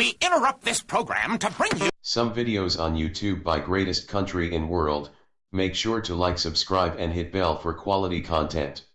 We interrupt this program to bring you Some videos on YouTube by greatest country in world, make sure to like subscribe and hit bell for quality content.